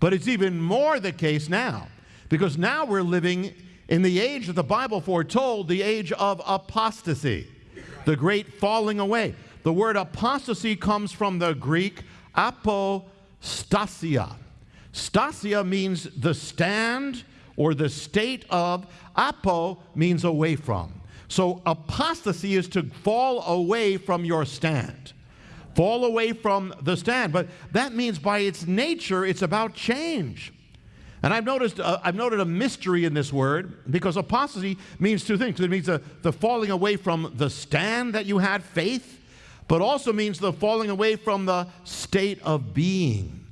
But it's even more the case now, because now we're living in the age that the Bible foretold, the age of apostasy, the great falling away. The word apostasy comes from the Greek apostasia. Stasia means the stand or the state of, apo means away from. So apostasy is to fall away from your stand. Fall away from the stand. But that means by its nature, it's about change. And I've noticed, uh, I've noted a mystery in this word because apostasy means two things. It means the, the falling away from the stand that you had, faith, but also means the falling away from the state of being.